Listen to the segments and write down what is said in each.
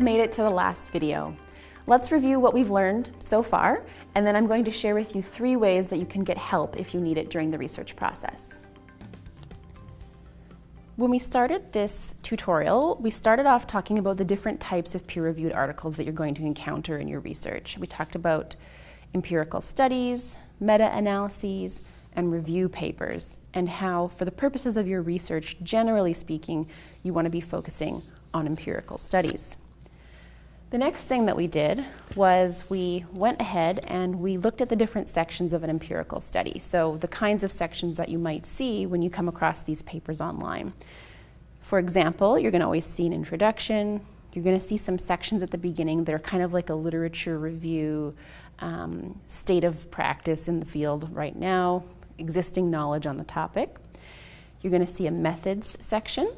have made it to the last video. Let's review what we've learned so far, and then I'm going to share with you three ways that you can get help if you need it during the research process. When we started this tutorial, we started off talking about the different types of peer-reviewed articles that you're going to encounter in your research. We talked about empirical studies, meta-analyses, and review papers, and how, for the purposes of your research, generally speaking, you want to be focusing on empirical studies. The next thing that we did was we went ahead and we looked at the different sections of an empirical study. So the kinds of sections that you might see when you come across these papers online. For example, you're going to always see an introduction. You're going to see some sections at the beginning that are kind of like a literature review, um, state of practice in the field right now, existing knowledge on the topic. You're going to see a methods section.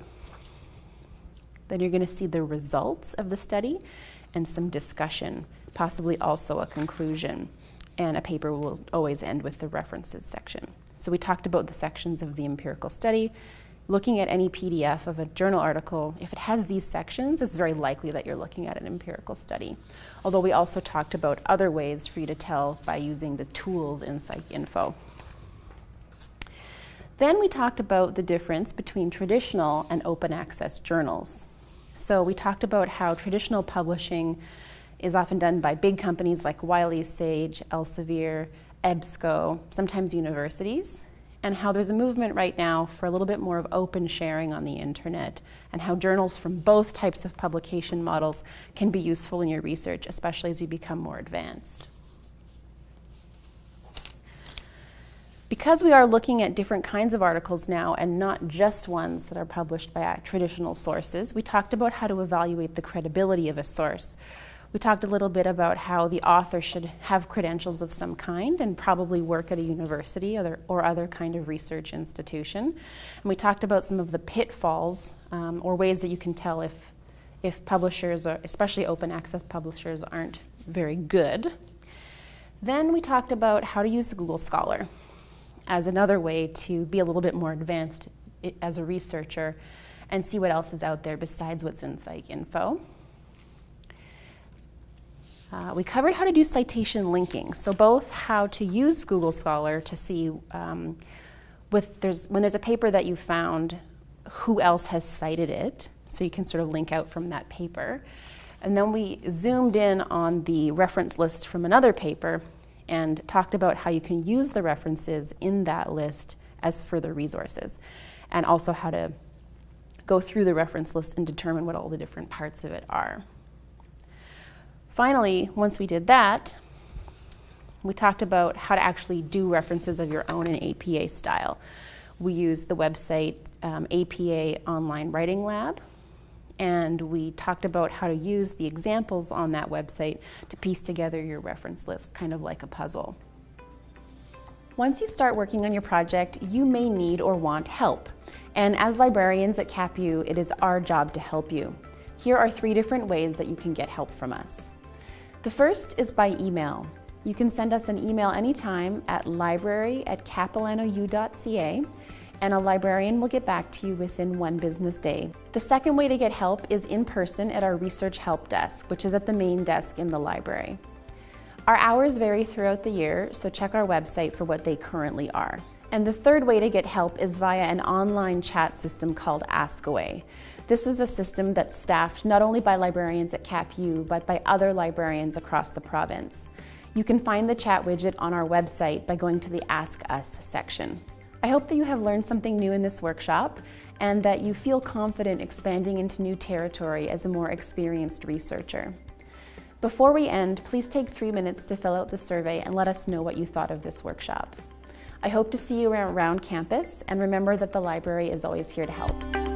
Then you're going to see the results of the study and some discussion, possibly also a conclusion. And a paper will always end with the references section. So we talked about the sections of the empirical study. Looking at any PDF of a journal article, if it has these sections, it's very likely that you're looking at an empirical study. Although we also talked about other ways for you to tell by using the tools in PsycInfo. Then we talked about the difference between traditional and open access journals. So we talked about how traditional publishing is often done by big companies like Wiley Sage, Elsevier, EBSCO, sometimes universities, and how there's a movement right now for a little bit more of open sharing on the internet, and how journals from both types of publication models can be useful in your research, especially as you become more advanced. Because we are looking at different kinds of articles now and not just ones that are published by traditional sources, we talked about how to evaluate the credibility of a source. We talked a little bit about how the author should have credentials of some kind and probably work at a university or, or other kind of research institution. And we talked about some of the pitfalls um, or ways that you can tell if, if publishers, are, especially open access publishers, aren't very good. Then we talked about how to use Google Scholar as another way to be a little bit more advanced as a researcher and see what else is out there besides what's in PsycInfo. Uh, we covered how to do citation linking, so both how to use Google Scholar to see um, with there's, when there's a paper that you found, who else has cited it, so you can sort of link out from that paper. And then we zoomed in on the reference list from another paper and talked about how you can use the references in that list as further resources, and also how to go through the reference list and determine what all the different parts of it are. Finally, once we did that, we talked about how to actually do references of your own in APA style. We used the website um, APA Online Writing Lab, and we talked about how to use the examples on that website to piece together your reference list, kind of like a puzzle. Once you start working on your project, you may need or want help. And as librarians at CapU, it is our job to help you. Here are three different ways that you can get help from us. The first is by email. You can send us an email anytime at library at capilanou.ca and a librarian will get back to you within one business day. The second way to get help is in person at our Research Help Desk, which is at the main desk in the library. Our hours vary throughout the year, so check our website for what they currently are. And the third way to get help is via an online chat system called Askaway. This is a system that's staffed not only by librarians at CapU, but by other librarians across the province. You can find the chat widget on our website by going to the Ask Us section. I hope that you have learned something new in this workshop and that you feel confident expanding into new territory as a more experienced researcher. Before we end, please take three minutes to fill out the survey and let us know what you thought of this workshop. I hope to see you around campus and remember that the library is always here to help.